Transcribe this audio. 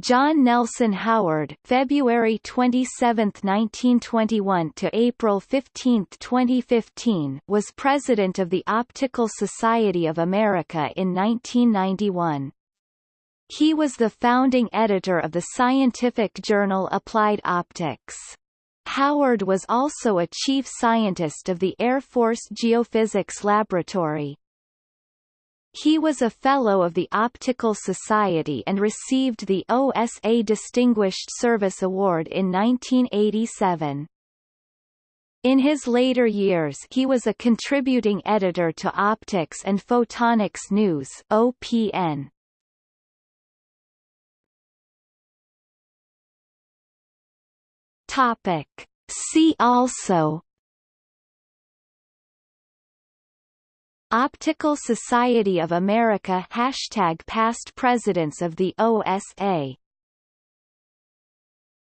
John Nelson Howard February 27, 1921 to April 15, 2015 was president of the Optical Society of America in 1991. He was the founding editor of the scientific journal Applied Optics. Howard was also a chief scientist of the Air Force Geophysics Laboratory. He was a Fellow of the Optical Society and received the OSA Distinguished Service Award in 1987. In his later years he was a contributing editor to Optics and Photonics News OPN. Topic. See also Optical Society of America Hashtag Past Presidents of the OSA